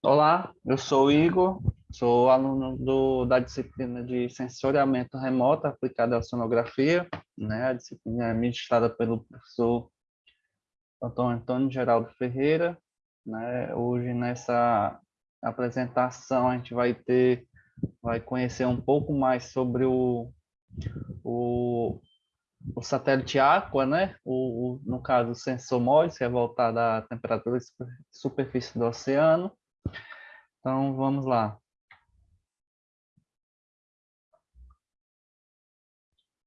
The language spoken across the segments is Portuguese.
Olá, eu sou o Igor, sou aluno do, da disciplina de sensoriamento remoto aplicado à sonografia, né? A disciplina é ministrada pelo professor Antônio, Antônio Geraldo Ferreira, né? Hoje nessa apresentação a gente vai ter, vai conhecer um pouco mais sobre o, o, o satélite Aqua, né? O, o, no caso o sensor MODES, que é voltado à temperatura e superfície do oceano, então, vamos lá.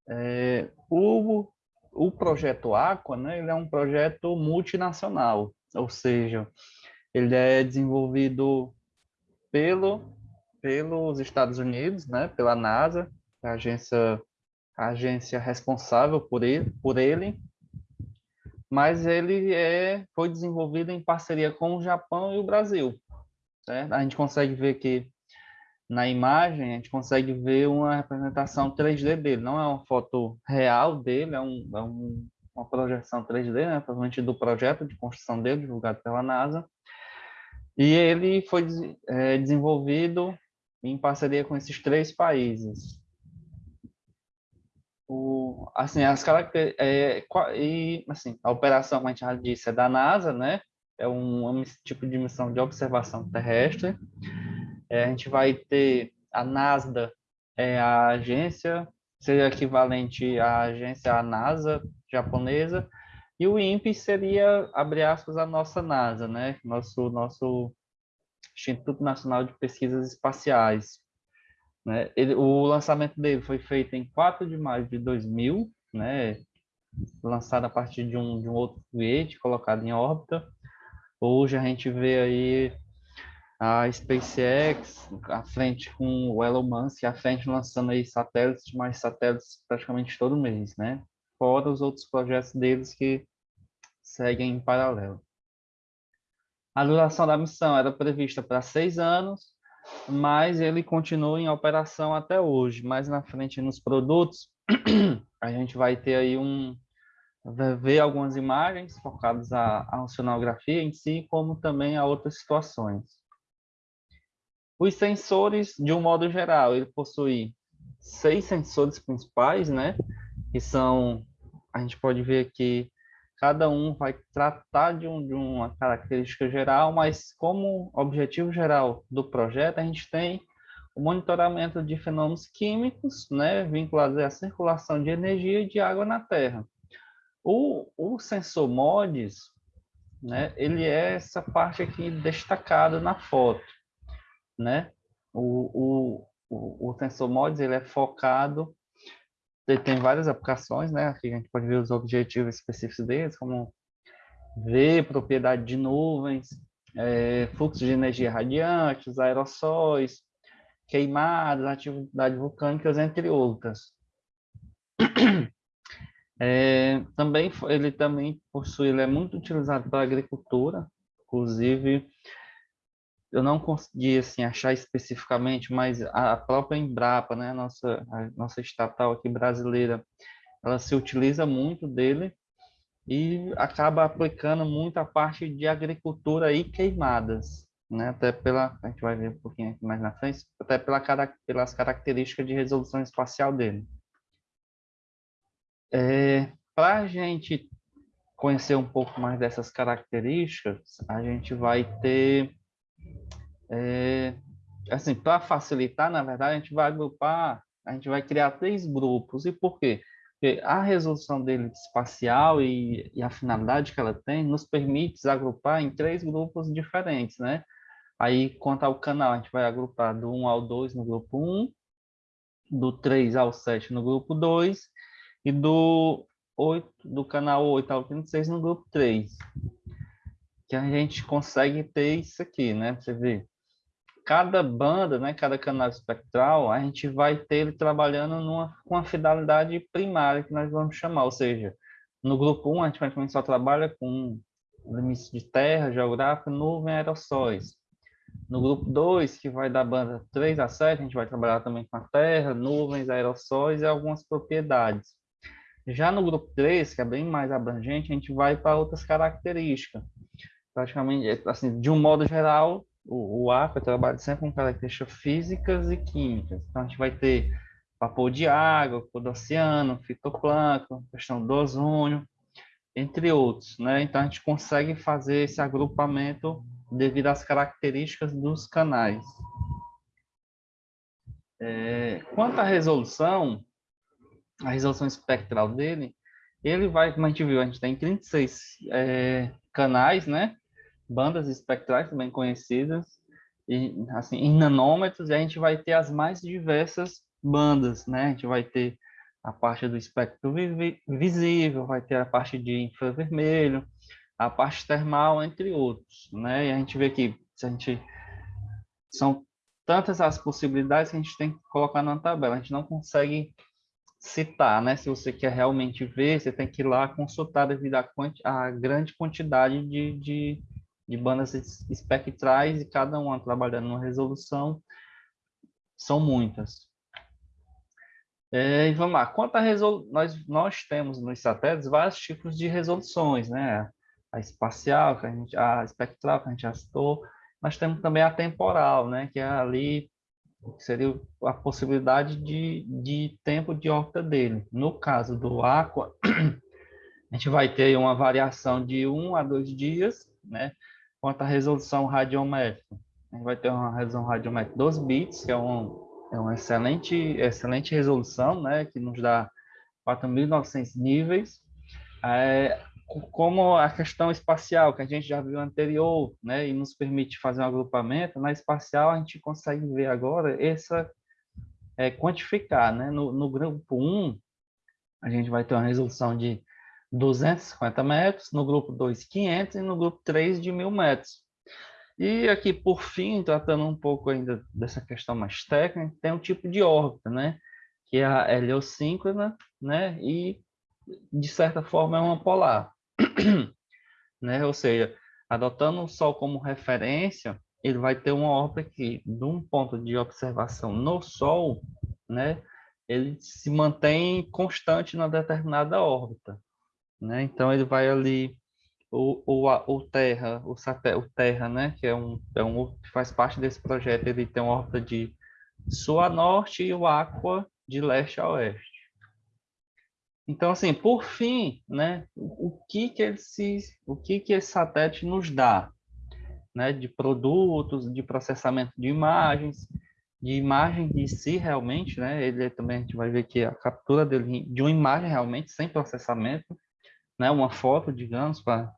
É, o, o projeto Aqua, né, ele é um projeto multinacional, ou seja, ele é desenvolvido pelo, pelos Estados Unidos, né, pela NASA, a agência, a agência responsável por ele, por ele, mas ele é, foi desenvolvido em parceria com o Japão e o Brasil certo? A gente consegue ver que na imagem, a gente consegue ver uma representação 3D dele, não é uma foto real dele, é, um, é um, uma projeção 3D, né, provavelmente do projeto de construção dele, divulgado pela NASA, e ele foi é, desenvolvido em parceria com esses três países. O, assim, as características, é, e, assim, a operação, como a gente já disse, é da NASA, né, é um, um tipo de missão de observação terrestre. É, a gente vai ter a NASDA, é a agência, seria equivalente à agência à NASA japonesa, e o INPE seria, abre aspas, a nossa NASA, né? Nosso, nosso Instituto Nacional de Pesquisas Espaciais. Né? Ele, o lançamento dele foi feito em 4 de maio de 2000, né? lançado a partir de um, de um outro foguete colocado em órbita. Hoje a gente vê aí a SpaceX à frente com o Elon Musk, à frente lançando aí satélites, mais satélites praticamente todo mês, né? Fora os outros projetos deles que seguem em paralelo. A duração da missão era prevista para seis anos, mas ele continua em operação até hoje. Mais na frente nos produtos, a gente vai ter aí um, ver algumas imagens focadas à, à oceanografia em si, como também a outras situações. Os sensores, de um modo geral, ele possui seis sensores principais, né? Que são, a gente pode ver aqui, cada um vai tratar de, um, de uma característica geral, mas como objetivo geral do projeto, a gente tem o monitoramento de fenômenos químicos, né? Vinculados à circulação de energia e de água na Terra. O, o sensor MODES, né, ele é essa parte aqui destacada na foto, né? O, o, o, ele é focado, ele tem várias aplicações, né? Aqui a gente pode ver os objetivos específicos deles, como ver propriedade de nuvens, é, fluxo de energia radiante, os aerossóis, queimadas, atividades vulcânicas, entre outras. É, também ele também possui, ele é muito utilizado para agricultura, inclusive eu não consegui assim achar especificamente, mas a própria Embrapa, né, nossa nossa estatal aqui brasileira, ela se utiliza muito dele e acaba aplicando muito a parte de agricultura e queimadas, né, até pela a gente vai ver um pouquinho mais na frente, até pela pelas características de resolução espacial dele. É, Para a gente conhecer um pouco mais dessas características, a gente vai ter, é, assim, para facilitar, na verdade, a gente vai agrupar, a gente vai criar três grupos. E por quê? Porque a resolução dele espacial e, e a finalidade que ela tem nos permite agrupar em três grupos diferentes, né? Aí, quanto ao canal, a gente vai agrupar do 1 ao 2 no grupo 1, do 3 ao 7 no grupo 2 e do 8, do canal 8 ao 36 no grupo 3. Que a gente consegue ter isso aqui, né? Você vê. Cada banda, né, cada canal espectral, a gente vai ter ele trabalhando numa, com a fidelidade primária que nós vamos chamar, ou seja, no grupo 1 a gente vai começar a trabalhar com limites de terra, geográfica, nuvem, aerossóis. No grupo 2, que vai da banda 3 a 7, a gente vai trabalhar também com a terra, nuvens, aerossóis e algumas propriedades. Já no grupo 3, que é bem mais abrangente, a gente vai para outras características. Praticamente, assim, de um modo geral, o, o aqua trabalha sempre com características físicas e químicas. Então, a gente vai ter vapor de água, vapor do oceano, fitoplâncton, questão do ozônio, entre outros. Né? Então, a gente consegue fazer esse agrupamento devido às características dos canais. É, quanto à resolução, a resolução espectral dele, ele vai, como a gente viu, a gente tem 36 é, canais, né? Bandas espectrais também conhecidas, e, assim, em nanômetros, e a gente vai ter as mais diversas bandas, né? A gente vai ter a parte do espectro visível, vai ter a parte de infravermelho, a parte termal, entre outros, né? E a gente vê que se a gente são tantas as possibilidades que a gente tem que colocar na tabela. A gente não consegue citar, né? Se você quer realmente ver, você tem que ir lá consultar devido à, à grande quantidade de, de, de, bandas espectrais e cada uma trabalhando numa resolução. São muitas. É, vamos lá. Quanto a nós, nós temos nos satélites vários tipos de resoluções, né? A espacial, que a, gente, a espectral, que a gente já citou, nós temos também a temporal, né, que é ali seria a possibilidade de, de tempo de órbita dele. No caso do Aqua, a gente vai ter uma variação de um a dois dias, né, quanto à resolução radiométrica. A gente vai ter uma resolução radiométrica 12 bits, que é, um, é uma excelente, excelente resolução, né, que nos dá 4.900 níveis. É, como a questão espacial, que a gente já viu anterior, né, e nos permite fazer um agrupamento, na espacial a gente consegue ver agora essa, é, quantificar, né, no, no grupo 1, a gente vai ter uma resolução de 250 metros, no grupo 2, 500, e no grupo 3, de 1.000 metros. E aqui, por fim, tratando um pouco ainda dessa questão mais técnica, tem um tipo de órbita, né, que é a heliosíncrona, né, e de certa forma é uma polar. né? Ou seja, adotando o Sol como referência, ele vai ter uma órbita que, de um ponto de observação no Sol, né, ele se mantém constante na determinada órbita. Né? Então, ele vai ali, o, o, o Terra, o, o Terra, né, que é um, é um que faz parte desse projeto, ele tem uma órbita de sul a norte e o Aqua de leste a oeste. Então, assim, por fim, né, o que que ele o que que esse satélite nos dá, né, de produtos, de processamento de imagens, de imagem de si realmente, né, ele também a gente vai ver que a captura dele de uma imagem realmente sem processamento, né, uma foto, digamos, para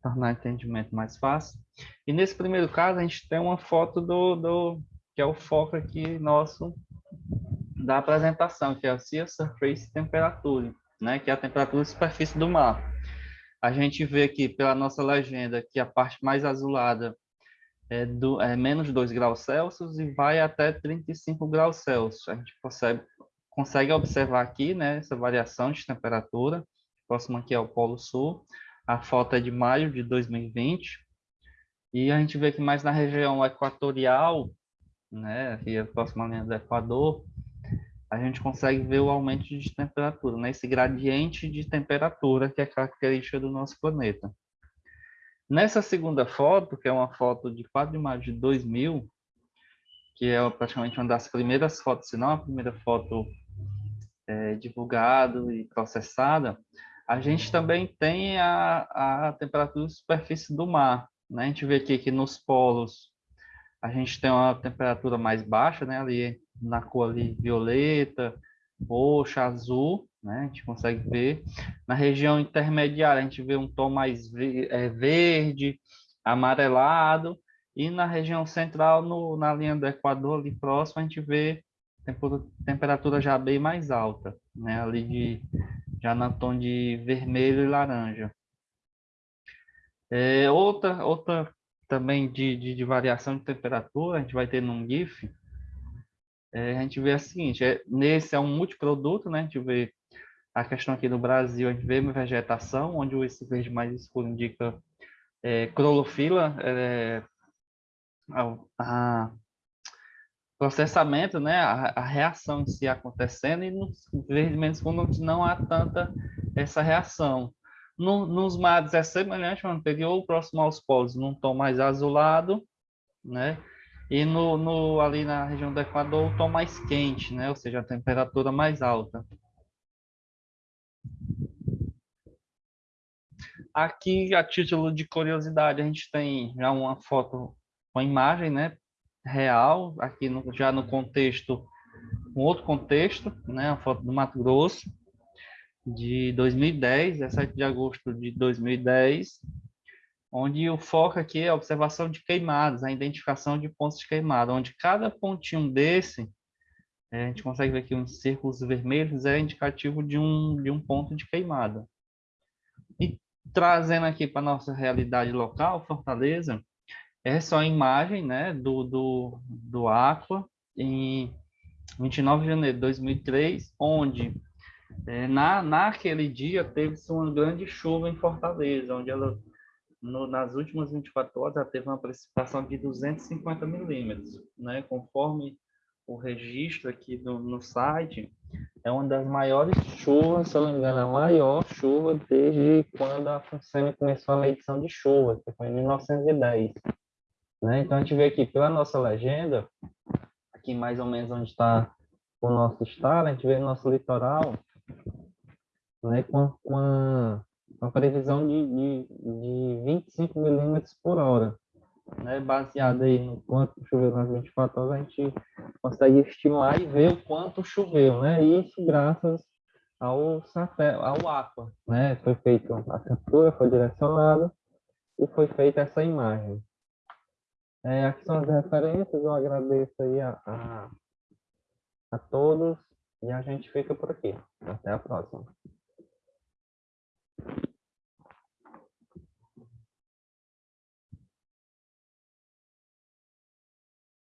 tornar o entendimento mais fácil. E nesse primeiro caso a gente tem uma foto do, do que é o foco aqui nosso da apresentação, que é o Sea Surface Temperature né, que é a temperatura de superfície do mar. A gente vê aqui pela nossa legenda que a parte mais azulada é, do, é menos 2 graus Celsius e vai até 35 graus Celsius. A gente consegue, consegue observar aqui né, essa variação de temperatura. Próximo aqui é o Polo Sul. A foto é de maio de 2020. E a gente vê que mais na região equatorial, né, aqui é a próxima linha do Equador, a gente consegue ver o aumento de temperatura, né? esse gradiente de temperatura que é característica do nosso planeta. Nessa segunda foto, que é uma foto de 4 de maio de 2000, que é praticamente uma das primeiras fotos, se não a primeira foto é, divulgada e processada, a gente também tem a, a temperatura de superfície do mar. Né? A gente vê aqui que nos polos a gente tem uma temperatura mais baixa, né? ali na cor ali violeta, roxa, azul, né? A gente consegue ver. Na região intermediária, a gente vê um tom mais é, verde, amarelado, e na região central, no, na linha do Equador, ali próximo, a gente vê temperatura já bem mais alta, né? Ali de, já na tom de vermelho e laranja. É, outra, outra também de, de, de variação de temperatura, a gente vai ter num GIF, é, a gente vê a seguinte, é, nesse é um multiproduto, né? A gente vê a questão aqui no Brasil, a gente vê vegetação, onde o esse verde mais escuro indica é, clorofila, é, a, a, processamento, né? A, a, reação em si acontecendo, e nos verdes menos escuros não há tanta essa reação. No, nos mares é semelhante ao anterior, próximo aos polos, num tom mais azulado, né? E no, no, ali na região do Equador, o tom mais quente, né? Ou seja, a temperatura mais alta. Aqui, a título de curiosidade, a gente tem já uma foto, uma imagem, né? Real, aqui no, já no contexto, um outro contexto, né? A foto do Mato Grosso, de 2010, 17 de agosto de 2010, onde o foco aqui é a observação de queimadas, a identificação de pontos de queimada, onde cada pontinho desse, é, a gente consegue ver aqui uns círculos vermelhos, é indicativo de um, de um ponto de queimada. E trazendo aqui para nossa realidade local, Fortaleza, essa é a imagem né, do, do, do Aqua, em 29 de janeiro de 2003, onde é, na, naquele dia teve-se uma grande chuva em Fortaleza, onde ela no, nas últimas 24 horas, ela teve uma precipitação de 250 milímetros, né? Conforme o registro aqui do, no site, é uma das maiores chuvas, se eu não me engano, a maior chuva desde quando a FUNSEMI começou a medição de chuva, que foi em 1910. Né? Então, a gente vê aqui pela nossa legenda, aqui mais ou menos onde está o nosso estado, a gente vê o nosso litoral, né, com, com uma previsão de, de, de 25 milímetros por hora. Né, baseado aí no quanto choveu nas 24 horas, a gente consegue estimar e ver o quanto choveu, né? Isso graças ao satélite, ao Aqua, né? Foi feita a captura, foi direcionada e foi feita essa imagem. É, aqui são as referências, eu agradeço aí a, a, a todos e a gente fica por aqui. Até a próxima.